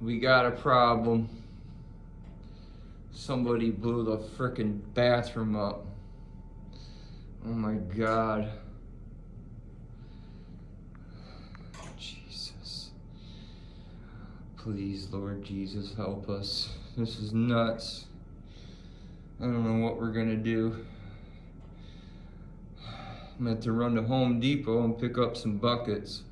We got a problem. Somebody blew the frickin' bathroom up. Oh my god. Jesus. Please, Lord Jesus, help us. This is nuts. I don't know what we're gonna do. I'm gonna have to run to Home Depot and pick up some buckets.